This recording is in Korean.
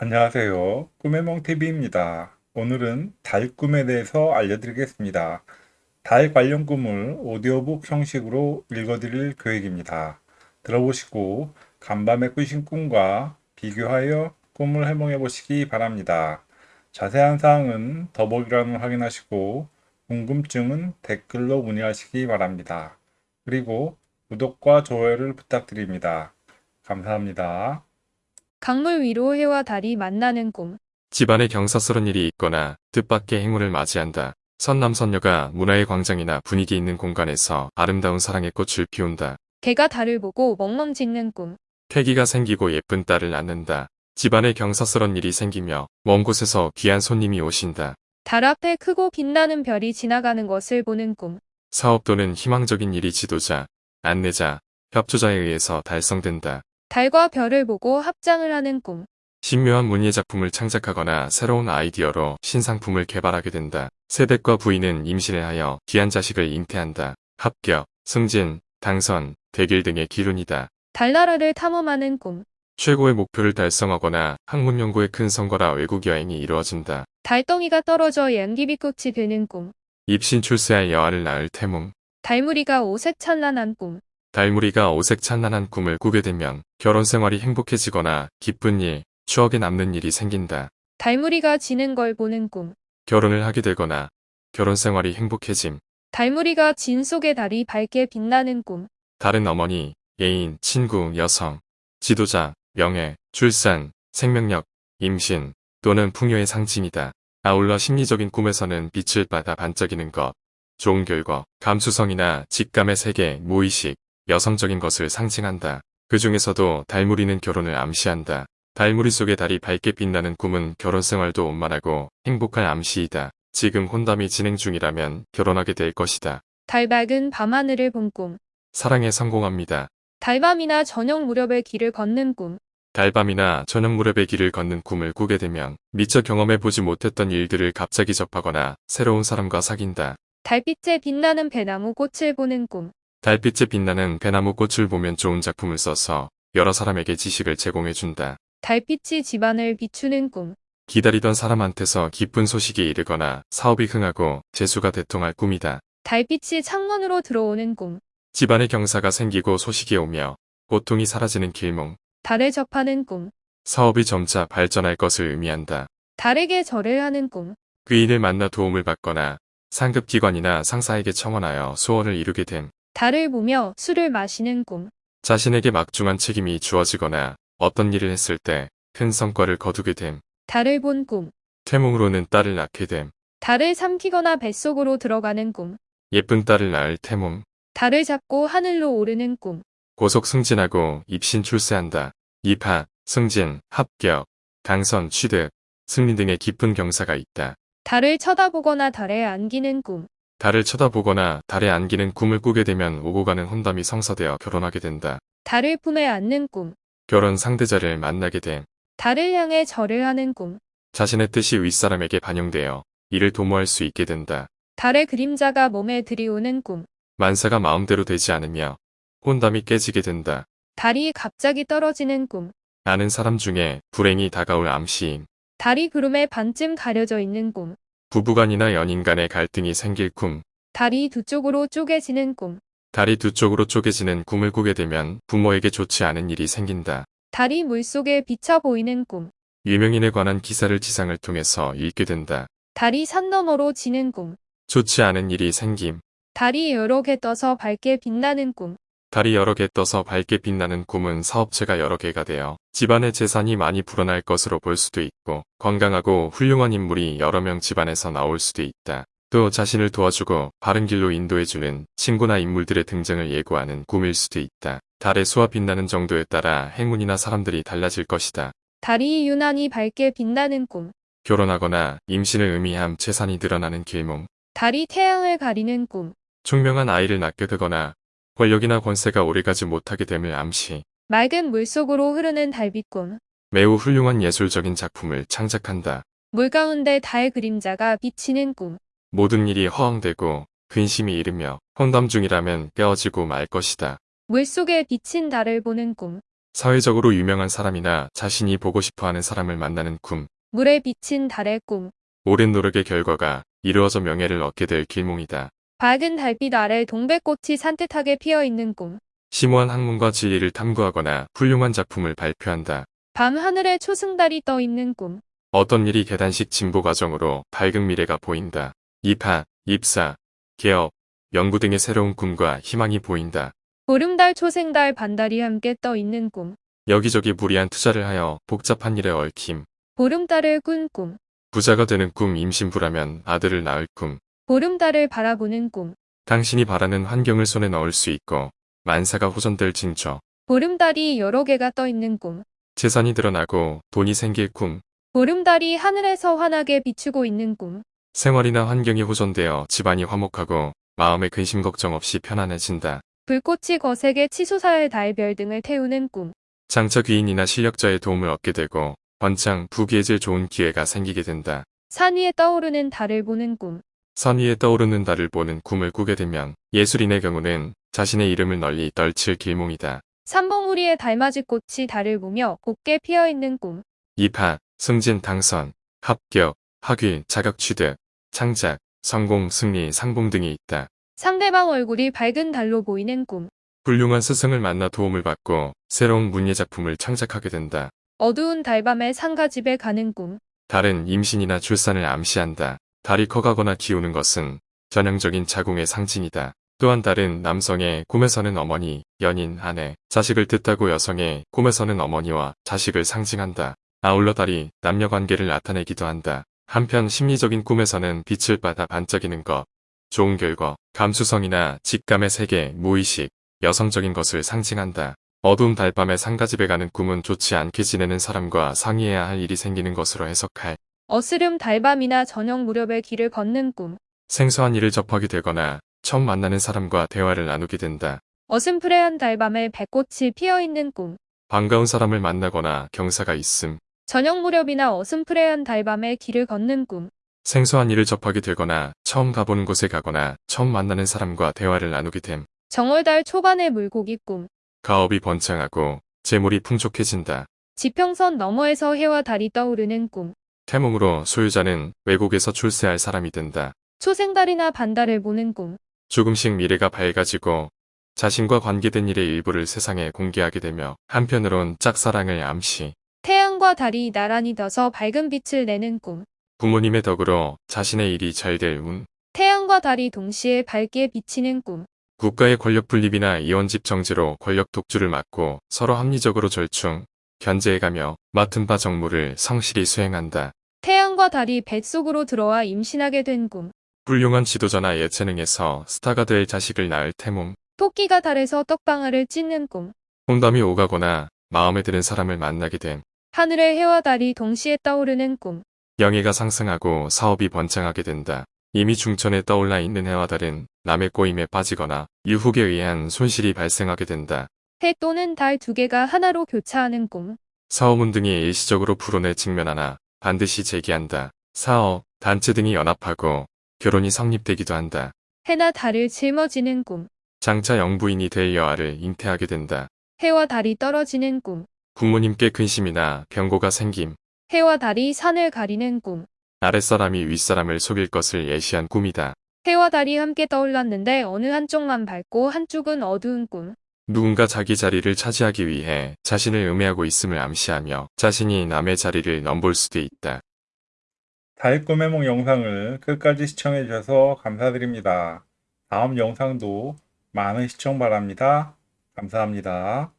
안녕하세요. 꿈의 멍TV입니다. 오늘은 달 꿈에 대해서 알려드리겠습니다. 달 관련 꿈을 오디오북 형식으로 읽어드릴 계획입니다. 들어보시고 간밤에 꾸신 꿈과 비교하여 꿈을 해몽해 보시기 바랍니다. 자세한 사항은 더보기란을 확인하시고 궁금증은 댓글로 문의하시기 바랍니다. 그리고 구독과 좋아요를 부탁드립니다. 감사합니다. 강물 위로 해와 달이 만나는 꿈. 집안에 경사스런 일이 있거나 뜻밖의 행운을 맞이한다. 선남선녀가 문화의 광장이나 분위기 있는 공간에서 아름다운 사랑의 꽃을 피운다. 개가 달을 보고 멍멍 짖는 꿈. 태기가 생기고 예쁜 딸을 낳는다. 집안에 경사스런 일이 생기며 먼 곳에서 귀한 손님이 오신다. 달 앞에 크고 빛나는 별이 지나가는 것을 보는 꿈. 사업 또는 희망적인 일이 지도자, 안내자, 협조자에 의해서 달성된다. 달과 별을 보고 합장을 하는 꿈. 신묘한 문예 작품을 창작하거나 새로운 아이디어로 신상품을 개발하게 된다. 세댁과 부인은 임신을 하여 귀한 자식을 잉태한다. 합격, 승진, 당선, 대길 등의 기운이다. 달나라를 탐험하는 꿈. 최고의 목표를 달성하거나 학문 연구의 큰 성과라 외국 여행이 이루어진다. 달덩이가 떨어져 양귀비꽃이 되는 꿈. 입신 출세할 여아를 낳을 태몽. 달무리가 오색 찬란한 꿈. 달무리가 오색 찬란한 꿈을 꾸게 되면 결혼 생활이 행복해지거나 기쁜 일, 추억에 남는 일이 생긴다. 달무리가 지는 걸 보는 꿈. 결혼을 하게 되거나 결혼 생활이 행복해짐. 달무리가 진 속의 달이 밝게 빛나는 꿈. 다른 어머니, 애인, 친구, 여성, 지도자, 명예, 출산, 생명력, 임신 또는 풍요의 상징이다. 아울러 심리적인 꿈에서는 빛을 받아 반짝이는 것, 좋은 결과, 감수성이나 직감의 세계, 무의식, 여성적인 것을 상징한다. 그 중에서도 달무리는 결혼을 암시한다. 달무리 속의 달이 밝게 빛나는 꿈은 결혼 생활도 원만하고 행복한 암시이다. 지금 혼담이 진행 중이라면 결혼하게 될 것이다. 달 밝은 밤하늘을 본 꿈. 사랑에 성공합니다. 달밤이나 저녁 무렵에 길을 걷는 꿈. 달밤이나 저녁 무렵의 길을 걷는 꿈을 꾸게 되면 미처 경험해보지 못했던 일들을 갑자기 접하거나 새로운 사람과 사귄다. 달빛에 빛나는 배나무 꽃을 보는 꿈. 달빛에 빛나는 배나무 꽃을 보면 좋은 작품을 써서 여러 사람에게 지식을 제공해준다. 달빛이 집안을 비추는 꿈. 기다리던 사람한테서 기쁜 소식이 이르거나 사업이 흥하고 재수가 대통할 꿈이다. 달빛이 창문으로 들어오는 꿈. 집안에 경사가 생기고 소식이 오며 고통이 사라지는 길몽. 달을 접하는 꿈. 사업이 점차 발전할 것을 의미한다. 달에게 절을 하는 꿈. 귀인을 만나 도움을 받거나 상급기관이나 상사에게 청원하여 소원을 이루게 됨. 달을 보며 술을 마시는 꿈. 자신에게 막중한 책임이 주어지거나 어떤 일을 했을 때 큰 성과를 거두게 됨. 달을 본 꿈. 태몽으로는 딸을 낳게 됨. 달을 삼키거나 뱃속으로 들어가는 꿈. 예쁜 딸을 낳을 태몽. 달을 잡고 하늘로 오르는 꿈. 고속 승진하고 입신 출세한다. 입학, 승진, 합격, 당선, 취득, 승리 등의 깊은 경사가 있다. 달을 쳐다보거나 달에 안기는 꿈. 달을 쳐다보거나 달에 안기는 꿈을 꾸게 되면 오고 가는 혼담이 성사되어 결혼하게 된다. 달을 품에 안는 꿈. 결혼 상대자를 만나게 됨. 달을 향해 절을 하는 꿈. 자신의 뜻이 윗사람에게 반영되어 이를 도모할 수 있게 된다. 달의 그림자가 몸에 들이오는 꿈. 만사가 마음대로 되지 않으며 혼담이 깨지게 된다. 달이 갑자기 떨어지는 꿈. 아는 사람 중에 불행이 다가올 암시임. 달이 구름에 반쯤 가려져 있는 꿈. 부부간이나 연인 간의 갈등이 생길 꿈. 달이 두 쪽으로 쪼개지는 꿈. 달이 두 쪽으로 쪼개지는 꿈을 꾸게 되면 부모에게 좋지 않은 일이 생긴다. 달이 물속에 비쳐 보이는 꿈. 유명인에 관한 기사를 지상을 통해서 읽게 된다. 달이 산 너머로 지는 꿈. 좋지 않은 일이 생김. 달이 여러 개 떠서 밝게 빛나는 꿈. 달이 여러 개 떠서 밝게 빛나는 꿈은 사업체가 여러 개가 되어 집안의 재산이 많이 불어날 것으로 볼 수도 있고 건강하고 훌륭한 인물이 여러 명 집안에서 나올 수도 있다. 또 자신을 도와주고 바른 길로 인도해주는 친구나 인물들의 등장을 예고하는 꿈일 수도 있다. 달의 수와 빛나는 정도에 따라 행운이나 사람들이 달라질 것이다. 달이 유난히 밝게 빛나는 꿈. 결혼하거나 임신을 의미함 재산이 늘어나는 길몽. 달이 태양을 가리는 꿈. 총명한 아이를 낳게 되거나 권력이나 권세가 오래가지 못하게 됨을 암시. 맑은 물속으로 흐르는 달빛꿈. 매우 훌륭한 예술적인 작품을 창작한다. 물 가운데 달 그림자가 비치는 꿈. 모든 일이 허황되고 근심이 이르며 혼담 중이라면 깨어지고 말 것이다. 물속에 비친 달을 보는 꿈. 사회적으로 유명한 사람이나 자신이 보고 싶어 하는 사람을 만나는 꿈. 물에 비친 달의 꿈. 오랜 노력의 결과가 이루어져 명예를 얻게 될 길몽이다. 밝은 달빛 아래 동백꽃이 산뜻하게 피어 있는 꿈. 심오한 학문과 진리를 탐구하거나 훌륭한 작품을 발표한다. 밤 하늘에 초승달이 떠 있는 꿈. 어떤 일이 계단식 진보 과정으로 밝은 미래가 보인다. 입학, 입사, 개업, 연구 등의 새로운 꿈과 희망이 보인다. 보름달, 초생달, 반달이 함께 떠 있는 꿈. 여기저기 무리한 투자를 하여 복잡한 일에 얽힘. 보름달을 꾼 꿈. 부자가 되는 꿈 임신부라면 아들을 낳을 꿈. 보름달을 바라보는 꿈. 당신이 바라는 환경을 손에 넣을 수 있고 만사가 호전될 징조. 보름달이 여러 개가 떠 있는 꿈. 재산이 드러나고 돈이 생길 꿈. 보름달이 하늘에서 환하게 비추고 있는 꿈. 생활이나 환경이 호전되어 집안이 화목하고 마음의 근심 걱정 없이 편안해진다. 불꽃이 거세게 치솟아의 달별 등을 태우는 꿈. 장차 귀인이나 실력자의 도움을 얻게 되고 번창 부귀해질 좋은 기회가 생기게 된다. 산 위에 떠오르는 달을 보는 꿈. 선 위에 떠오르는 달을 보는 꿈을 꾸게 되면 예술인의 경우는 자신의 이름을 널리 떨칠 길몽이다. 삼봉우리의 달맞이 꽃이 달을 보며 곱게 피어 있는 꿈. 입학, 승진, 당선, 합격, 학위, 자격 취득, 창작, 성공, 승리, 상봉 등이 있다. 상대방 얼굴이 밝은 달로 보이는 꿈. 훌륭한 스승을 만나 도움을 받고 새로운 문예 작품을 창작하게 된다. 어두운 달밤에 상가집에 가는 꿈. 달은 임신이나 출산을 암시한다. 달이 커가거나 기우는 것은 전형적인 자궁의 상징이다. 또한 달은 남성의 꿈에서는 어머니, 연인, 아내, 자식을 뜻하고 여성의 꿈에서는 어머니와 자식을 상징한다. 아울러 달이 남녀 관계를 나타내기도 한다. 한편 심리적인 꿈에서는 빛을 받아 반짝이는 것, 좋은 결과, 감수성이나 직감의 세계, 무의식, 여성적인 것을 상징한다. 어두운 달밤에 상가집에 가는 꿈은 좋지 않게 지내는 사람과 상의해야 할 일이 생기는 것으로 해석할 어스름 달밤이나 저녁 무렵에 길을 걷는 꿈. 생소한 일을 접하게 되거나 처음 만나는 사람과 대화를 나누게 된다. 어슴푸레한 달밤에 백꽃이 피어 있는 꿈. 반가운 사람을 만나거나 경사가 있음. 저녁 무렵이나 어슴푸레한 달밤에 길을 걷는 꿈. 생소한 일을 접하게 되거나 처음 가보는 곳에 가거나 처음 만나는 사람과 대화를 나누게 됨. 정월달 초반의 물고기 꿈. 가업이 번창하고 재물이 풍족해진다. 지평선 너머에서 해와 달이 떠오르는 꿈. 태몽으로 소유자는 외국에서 출세할 사람이 된다. 초생달이나 반달을 보는 꿈. 조금씩 미래가 밝아지고 자신과 관계된 일의 일부를 세상에 공개하게 되며 한편으론 짝사랑을 암시, 태양과 달이 나란히 져서 밝은 빛을 내는 꿈. 부모님의 덕으로 자신의 일이 잘 될 운, 태양과 달이 동시에 밝게 비치는 꿈. 국가의 권력 분립이나 이원집 정지로 권력 독주를 막고 서로 합리적으로 절충, 견제해가며 맡은 바 정무를 성실히 수행한다. 태양과 달이 뱃속으로 들어와 임신하게 된 꿈. 훌륭한 지도자나 예체능에서 스타가 될 자식을 낳을 태몽, 토끼가 달에서 떡방아를 찢는 꿈. 홍담이 오가거나 마음에 드는 사람을 만나게 됨, 하늘에 해와 달이 동시에 떠오르는 꿈. 영예가 상승하고 사업이 번창하게 된다. 이미 중천에 떠올라 있는 해와 달은 남의 꼬임에 빠지거나 유혹에 의한 손실이 발생하게 된다. 해 또는 달 두 개가 하나로 교차하는 꿈. 사업운 등이 일시적으로 불온에 직면하나 반드시 재기한다. 사업, 단체 등이 연합하고 결혼이 성립되기도 한다. 해나 달을 짊어지는 꿈. 장차 영부인이 될 여아를 잉태하게 된다. 해와 달이 떨어지는 꿈. 부모님께 근심이나 병고가 생김, 해와 달이 산을 가리는 꿈. 아랫사람이 윗사람을 속일 것을 예시한 꿈이다. 해와 달이 함께 떠올랐는데 어느 한쪽만 밝고 한쪽은 어두운 꿈. 누군가 자기 자리를 차지하기 위해 자신을 음해하고 있음을 암시하며 자신이 남의 자리를 넘볼 수도 있다. 달 꿈해몽 영상을 끝까지 시청해 주셔서 감사드립니다. 다음 영상도 많은 시청 바랍니다. 감사합니다.